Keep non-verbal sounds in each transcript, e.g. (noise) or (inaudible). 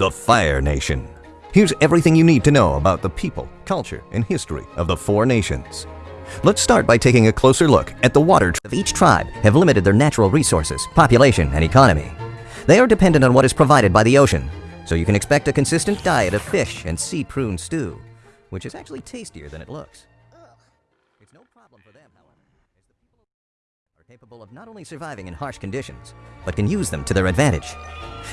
the Fire Nation. Here's everything you need to know about the people, culture, and history of the four nations. Let's start by taking a closer look at the water of each tribe have limited their natural resources, population, and economy. They are dependent on what is provided by the ocean, so you can expect a consistent diet of fish and sea prune stew, which is actually tastier than it looks. It's no problem for them, however, capable of not only surviving in harsh conditions, but can use them to their advantage.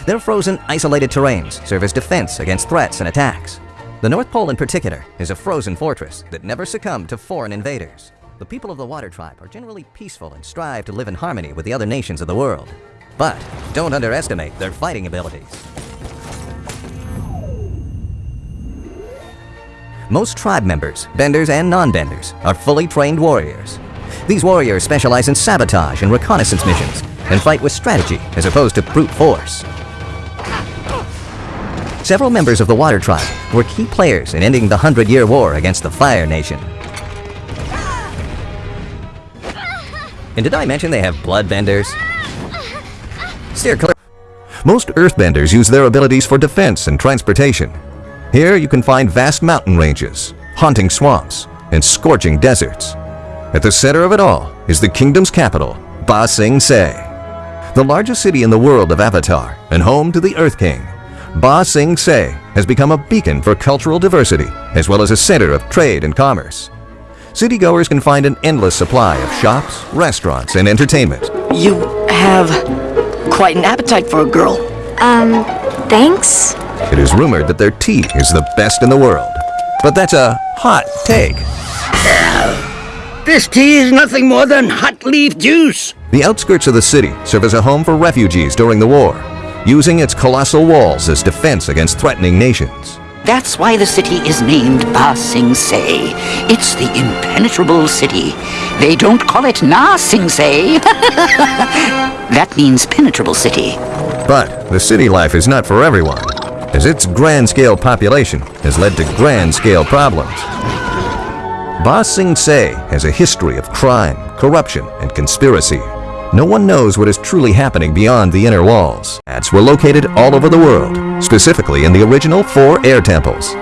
Their frozen, isolated terrains serve as defense against threats and attacks. The North Pole in particular is a frozen fortress that never succumbed to foreign invaders. The people of the Water Tribe are generally peaceful and strive to live in harmony with the other nations of the world. But don't underestimate their fighting abilities. Most tribe members, benders and non-benders, are fully trained warriors. These warriors specialize in sabotage and reconnaissance missions and fight with strategy as opposed to brute force. Several members of the Water Tribe were key players in ending the Hundred Year War against the Fire Nation. And did I mention they have bloodbenders? Steer. Most earthbenders use their abilities for defense and transportation. Here you can find vast mountain ranges, haunting swamps, and scorching deserts. At the center of it all is the kingdom's capital, Ba Sing Se, the largest city in the world of Avatar and home to the Earth King. Ba Sing Se has become a beacon for cultural diversity as well as a center of trade and commerce. Citygoers can find an endless supply of shops, restaurants, and entertainment. You have quite an appetite for a girl. Um, thanks? It is rumored that their tea is the best in the world. But that's a hot take. This tea is nothing more than hot leaf juice. The outskirts of the city serve as a home for refugees during the war, using its colossal walls as defense against threatening nations. That's why the city is named Ba Sing Se. It's the impenetrable city. They don't call it Na Sing Se. (laughs) that means penetrable city. But the city life is not for everyone, as its grand-scale population has led to grand-scale problems. Ba Sing Se has a history of crime, corruption, and conspiracy. No one knows what is truly happening beyond the inner walls. Ads were located all over the world, specifically in the original four air temples.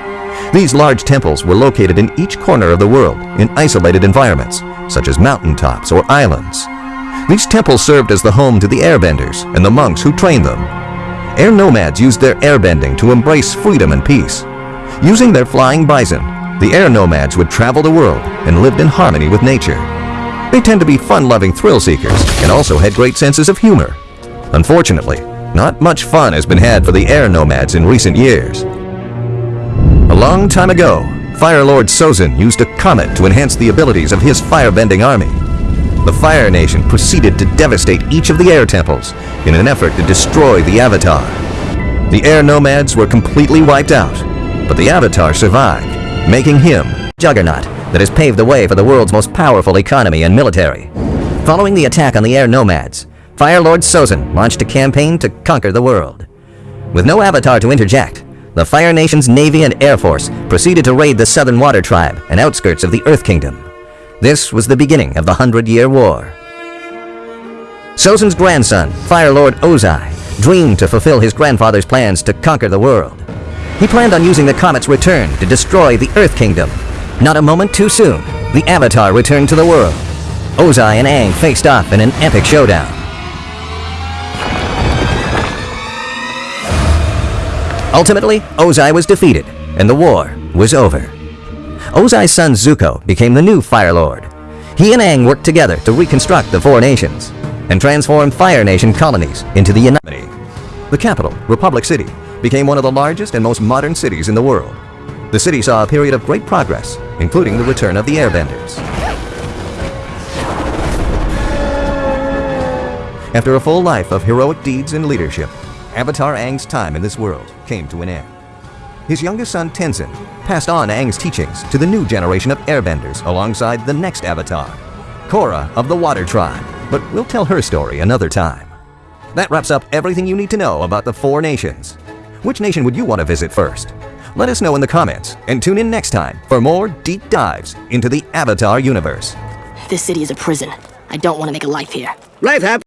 These large temples were located in each corner of the world in isolated environments, such as mountaintops or islands. These temples served as the home to the airbenders and the monks who trained them. Air nomads used their airbending to embrace freedom and peace. Using their flying bison, the air nomads would travel the world and lived in harmony with nature. They tend to be fun-loving thrill seekers and also had great senses of humor. Unfortunately, not much fun has been had for the air nomads in recent years. A long time ago, Fire Lord Sozin used a comet to enhance the abilities of his firebending army. The Fire Nation proceeded to devastate each of the air temples in an effort to destroy the Avatar. The air nomads were completely wiped out, but the Avatar survived, making him juggernaut that has paved the way for the world's most powerful economy and military. Following the attack on the air nomads, Fire Lord Sozin launched a campaign to conquer the world. With no avatar to interject, the Fire Nation's Navy and Air Force proceeded to raid the Southern Water Tribe and outskirts of the Earth Kingdom. This was the beginning of the Hundred Year War. Sozin's grandson, Fire Lord Ozai, dreamed to fulfill his grandfather's plans to conquer the world. He planned on using the comet's return to destroy the Earth Kingdom not a moment too soon, the Avatar returned to the world. Ozai and Aang faced off in an epic showdown. Ultimately, Ozai was defeated, and the war was over. Ozai's son Zuko became the new Fire Lord. He and Aang worked together to reconstruct the Four Nations and transform Fire Nation colonies into the United. The capital, Republic City, became one of the largest and most modern cities in the world. The city saw a period of great progress, including the return of the airbenders. After a full life of heroic deeds and leadership, Avatar Aang's time in this world came to an end. His youngest son Tenzin passed on Aang's teachings to the new generation of airbenders alongside the next Avatar, Korra of the Water Tribe, but we'll tell her story another time. That wraps up everything you need to know about the four nations. Which nation would you want to visit first? Let us know in the comments and tune in next time for more deep dives into the Avatar universe. This city is a prison. I don't want to make a life here. Life happens.